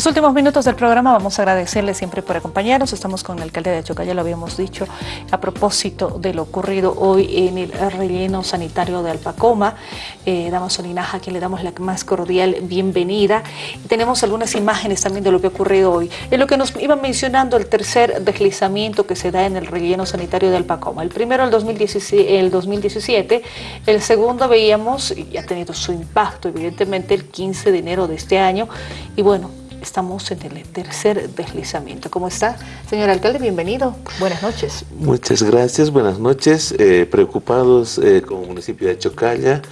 Los últimos minutos del programa vamos a agradecerle siempre por acompañarnos. Estamos con el alcalde de Chocalla, lo habíamos dicho, a propósito de lo ocurrido hoy en el relleno sanitario de Alpacoma. Eh, damos a Linaja, a quien le damos la más cordial bienvenida. tenemos algunas imágenes también de lo que ha ocurrido hoy. En lo que nos iba mencionando el tercer deslizamiento que se da en el relleno sanitario de Alpacoma. El primero el 2017, el 2017 el segundo veíamos, y ha tenido su impacto evidentemente el 15 de enero de este año. Y bueno, estamos en el tercer deslizamiento. ¿Cómo está, señor alcalde? Bienvenido. Buenas noches. Muchas gracias, buenas noches. Eh, preocupados eh, como municipio de Chocalla.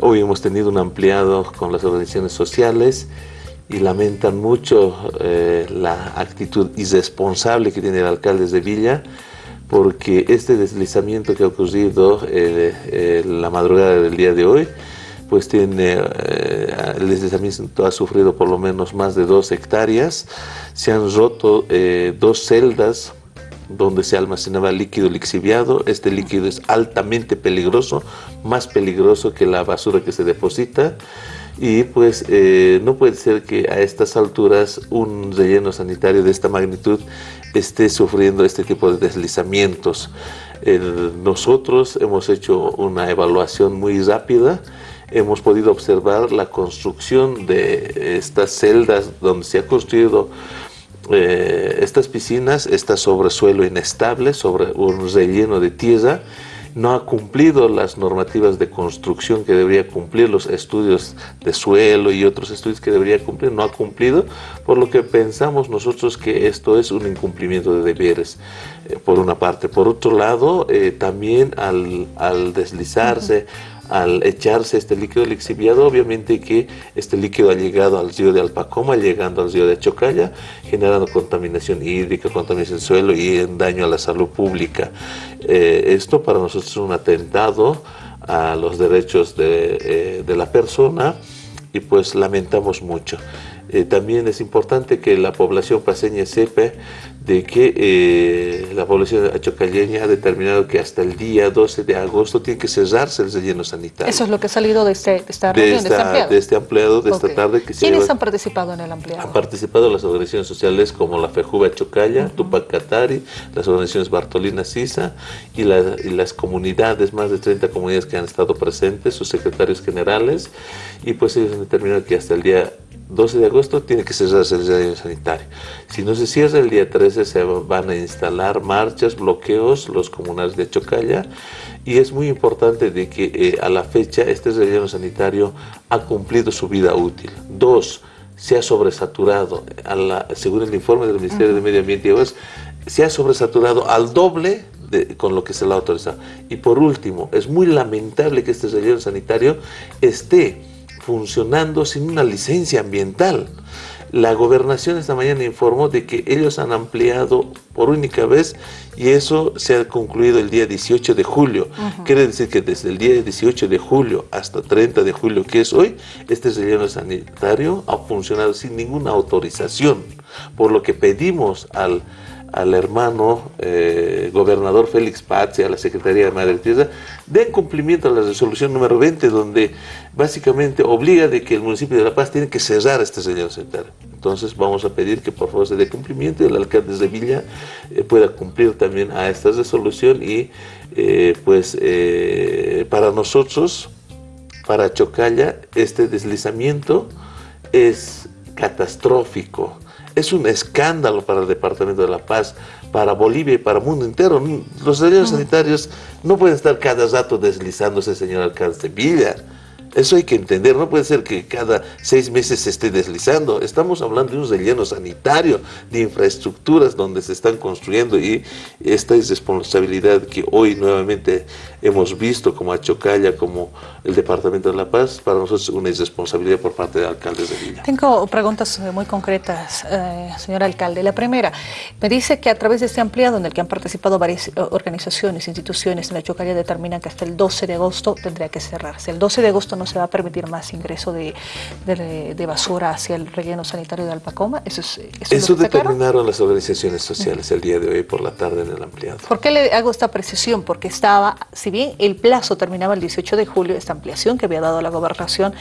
Hoy hemos tenido un ampliado con las organizaciones sociales y lamentan mucho eh, la actitud irresponsable que tiene el alcalde de Villa porque este deslizamiento que ha ocurrido la madrugada del día de hoy pues tiene, eh, el deslizamiento ha sufrido por lo menos más de dos hectáreas, se han roto eh, dos celdas donde se almacenaba líquido lixiviado, este líquido es altamente peligroso, más peligroso que la basura que se deposita, y pues eh, no puede ser que a estas alturas un relleno sanitario de esta magnitud esté sufriendo este tipo de deslizamientos. nosotros hemos hecho una evaluación muy rápida, hemos podido observar la construcción de estas celdas donde se ha construido eh, estas piscinas, está sobre suelo inestable, sobre un relleno de tierra, no ha cumplido las normativas de construcción que debería cumplir, los estudios de suelo y otros estudios que debería cumplir, no ha cumplido, por lo que pensamos nosotros que esto es un incumplimiento de deberes, eh, por una parte. Por otro lado, eh, también al, al deslizarse, al echarse este líquido lixiviado, obviamente que este líquido ha llegado al río de Alpacoma, llegando al río de Chocalla, generando contaminación hídrica, contaminación del suelo y daño a la salud pública. Eh, esto para nosotros es un atentado a los derechos de, eh, de la persona y pues lamentamos mucho. Eh, también es importante que la población paseña sepa de que eh, la población achocalleña ha determinado que hasta el día 12 de agosto tiene que cerrarse el relleno sanitario. Eso es lo que ha salido de, este, esta reunión, de, esta, de este ampliado. De esta tarde. Que ¿Quiénes han participado en el ampliado? Han participado las organizaciones sociales como la FEJUVA Chocalla, Tupac Katari, las organizaciones Bartolina Sisa y, y, las comunidades, más de 30 comunidades que han estado presentes, sus secretarios generales, y pues ellos han determinado que hasta el día 12 de agosto tiene que cerrarse el jardín sanitario. Si no se cierra el día 13 se van a instalar marchas, bloqueos, los comunales de Chocalla y es muy importante de que eh, a la fecha este relleno sanitario ha cumplido su vida útil. Dos, se ha sobresaturado, a la, según el informe del Ministerio de Medio Ambiente y Aguas, se ha sobresaturado al doble de, con lo que se le ha autorizado. Y por último, es muy lamentable que este relleno sanitario esté funcionando sin una licencia ambiental. La gobernación esta mañana informó de que ellos han ampliado por única vez y eso se ha concluido el día 18 de julio. Quiere decir que desde el día 18 de julio hasta 30 de julio, que es hoy, este relleno sanitario ha funcionado sin ninguna autorización. Por lo que pedimos al al hermano eh, gobernador Félix Paz y a la Secretaría de Madre Tierra, den cumplimiento a la resolución número 20, donde básicamente obliga de que el municipio de La Paz tiene que cerrar este señor sanitario. Entonces vamos a pedir que por favor se dé cumplimiento y el alcalde de Villa eh, pueda cumplir también a esta resolución y eh, pues para nosotros, para Chocalla, este deslizamiento es catastrófico es un escándalo para el Departamento de La Paz, para Bolivia y para el mundo entero. Los servicios sanitarios no pueden estar cada rato deslizándose, señor alcalde de. Eso hay que entender, no puede ser que cada seis meses se esté deslizando. Estamos hablando de un relleno sanitario, de infraestructuras donde se están construyendo y esta es responsabilidad que hoy nuevamente hemos visto como Achocalla, como el Departamento de La Paz, para nosotros una irresponsabilidad por parte de alcaldes de Villa. Tengo preguntas eh, muy concretas, eh, señor alcalde. La primera, me dice que a través de este ampliado en el que han participado varias eh, organizaciones, instituciones en Achocalla determinan que hasta el 12 de agosto tendría que cerrarse. El 12 de agosto no se va a permitir más ingreso de, basura hacia el relleno sanitario de Alpacoma. Eso, es, eso, determinaron las organizaciones sociales el día de hoy por la tarde en el ampliado. ¿Por qué le hago esta precisión? Porque estaba, si bien el plazo terminaba el 18 de julio, esta ampliación que había dado la gobernación,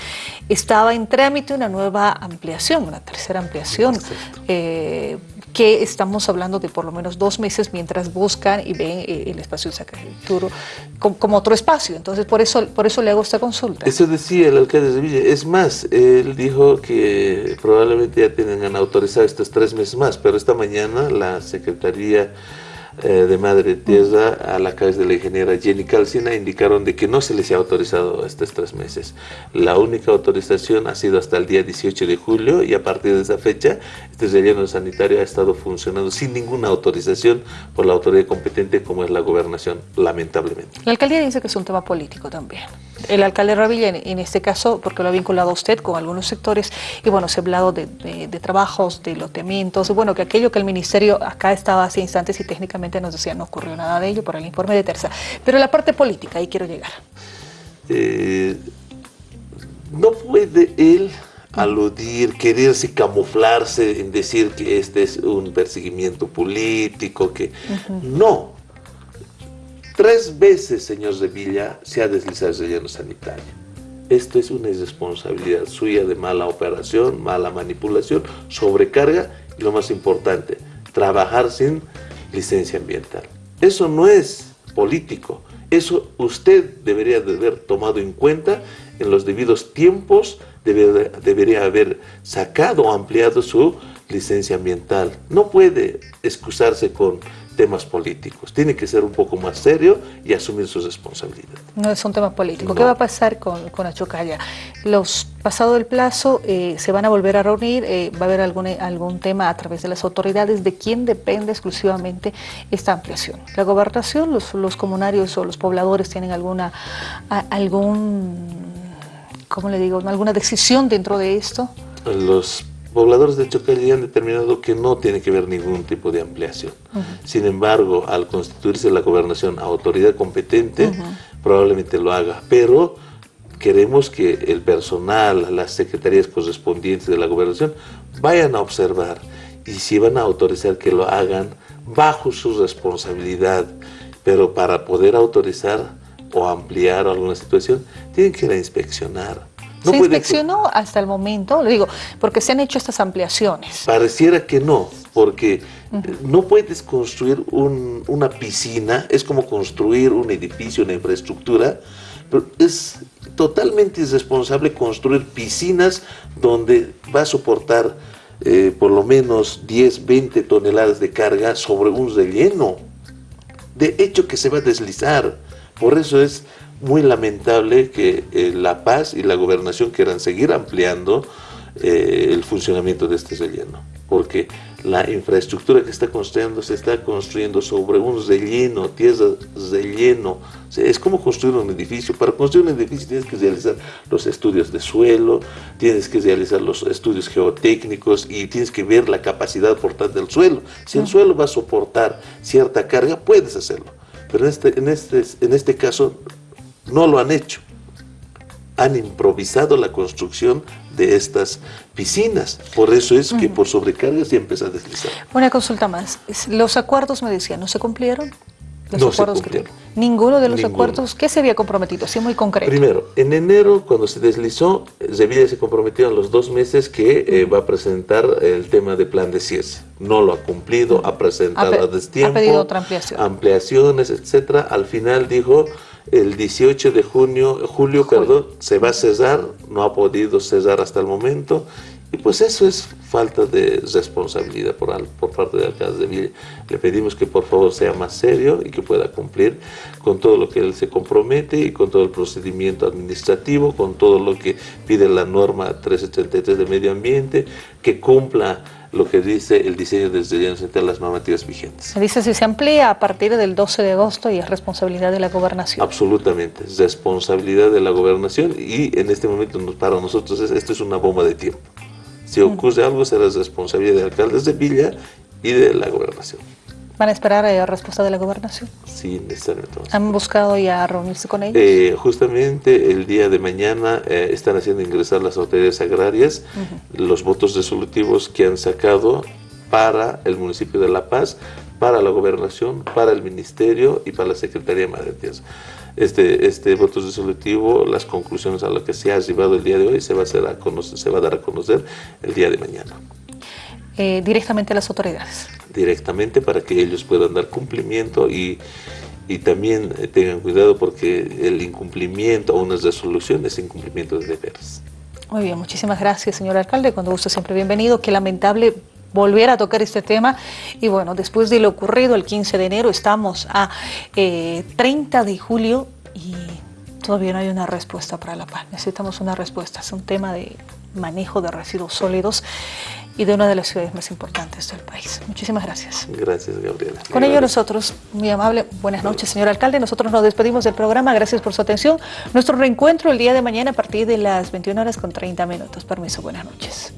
estaba en trámite una nueva ampliación, una tercera ampliación que estamos hablando de por lo menos dos meses mientras buscan y ven eh, el espacio de Sacramento como, otro espacio. Entonces, por eso, por eso le hago esta consulta. Eso decía el alcalde de Villa. Es más, él dijo que probablemente ya tienen autorizado estos tres meses más, pero esta mañana la Secretaría eh, de Madre Tierra a la cabeza de la ingeniera Jenny Calcina indicaron de que no se les ha autorizado estos tres meses. La única autorización ha sido hasta el día 18 de julio y a partir de esa fecha este relleno sanitario ha estado funcionando sin ninguna autorización por la autoridad competente como es la gobernación, lamentablemente. La alcaldía dice que es un tema político también. El alcalde Ravilla, en, este caso, porque lo ha vinculado a usted con algunos sectores, y bueno, se ha hablado de, trabajos, de loteamientos, bueno, que aquello que el ministerio acá estaba hace instantes y técnicamente nos decía no ocurrió nada de ello por el informe de Terza. Pero la parte política, ahí quiero llegar. Eh, no puede él aludir, quererse camuflarse en decir que este es un perseguimiento político, que no. Tres veces, señor Villa, se ha deslizado el relleno sanitario. Esto es una irresponsabilidad suya de mala operación, mala manipulación, sobrecarga y lo más importante, trabajar sin licencia ambiental. Eso no es político, eso usted debería de haber tomado en cuenta en los debidos tiempos, debería, haber sacado o ampliado su licencia ambiental. No puede excusarse con temas políticos. Tiene que ser un poco más serio y asumir sus responsabilidades. No es un tema político. ¿Qué va a pasar con, con Achocalla? Los pasado el plazo eh, se van a volver a reunir, eh, va a haber algún, algún tema a través de las autoridades de quién depende exclusivamente esta ampliación. La gobernación, los, los comunarios o los pobladores tienen alguna, algún, ¿cómo le digo? ¿Alguna decisión dentro de esto? Los pobladores de Chocalli han determinado que no tiene que haber ningún tipo de ampliación. Sin embargo, al constituirse la gobernación autoridad competente, probablemente lo haga, pero queremos que el personal, las secretarías correspondientes de la gobernación vayan a observar y si van a autorizar que lo hagan bajo su responsabilidad, pero para poder autorizar o ampliar alguna situación, tienen que ir a inspeccionar ¿Se inspeccionó hasta el momento? Lo digo, porque se han hecho estas ampliaciones. Pareciera que no, porque no puedes construir una piscina, es como construir un edificio, una infraestructura, pero es totalmente irresponsable construir piscinas donde va a soportar eh, por lo menos 10, 20 toneladas de carga sobre un relleno. De hecho que se va a deslizar. Por eso es muy lamentable que eh, La Paz y la gobernación quieran seguir ampliando eh, el funcionamiento de este relleno, porque la infraestructura que está construyendo se está construyendo sobre un relleno, tierra relleno, es como construir un edificio, para construir un edificio tienes que realizar los estudios de suelo, tienes que realizar los estudios geotécnicos y tienes que ver la capacidad portante del suelo, si el suelo va a soportar cierta carga, puedes hacerlo, pero en este, en este, en este caso no lo han hecho. Han improvisado la construcción de estas piscinas. Por eso es que por sobrecarga siempre se a deslizar. Una consulta más. Los acuerdos, me decían, ¿no se cumplieron? Los no acuerdos se Ninguno de los acuerdos, ¿qué se había comprometido? Así muy concreto. Primero, en enero, cuando se deslizó, Sevilla se comprometió en los dos meses que eh, va a presentar el tema de plan de cierre. No lo ha cumplido, ha presentado a, destiempo. Ha pedido otra ampliación. Ampliaciones, etcétera. Al final dijo, el 18 de junio, julio, perdón, se va a cesar, no ha podido cesar hasta el momento, y pues eso es falta de responsabilidad por, por parte del alcalde de Villa. Le pedimos que por favor sea más serio y que pueda cumplir con todo lo que él se compromete y con todo el procedimiento administrativo, con todo lo que pide la norma 1333 de medio ambiente, que cumpla lo que dice el diseño de relleno entre las normativas vigentes. Dice si se amplía a partir del 12 de agosto y es responsabilidad de la gobernación. Absolutamente, es responsabilidad de la gobernación y en este momento para nosotros esto es una bomba de tiempo. Si ocurre algo será responsabilidad de alcaldes de Villa y de la gobernación. ¿Van a esperar la eh, respuesta de la gobernación? Sí, necesariamente. ¿Han buscado ya reunirse con ellos? Eh, justamente el día de mañana eh, están haciendo ingresar las autoridades agrarias los votos resolutivos que han sacado para el municipio de La Paz, para la gobernación, para el ministerio y para la Secretaría de Madre Tierra. Este, este voto resolutivo, las conclusiones a las que se ha arribado el día de hoy se va a, hacer a conocer, se va a dar a conocer el día de mañana. Directamente a las autoridades directamente para que ellos puedan dar cumplimiento y, y también eh, tengan cuidado porque el incumplimiento a unas resoluciones es incumplimiento de deberes. Muy bien, muchísimas gracias, señor alcalde. Cuando guste siempre bienvenido. Qué lamentable volver a tocar este tema. Y bueno, después de lo ocurrido el 15 de enero, estamos a 30 eh, de julio y todavía no hay una respuesta para La Paz. Necesitamos una respuesta. Es un tema de manejo de residuos sólidos y de una de las ciudades más importantes del país. Muchísimas gracias. Gracias, Gabriela. Con ello nosotros, muy amable, buenas noches, señor alcalde. Nosotros nos despedimos del programa. Gracias por su atención. Nuestro reencuentro el día de mañana a partir de las 21 horas con 30 minutos. Permiso, buenas noches.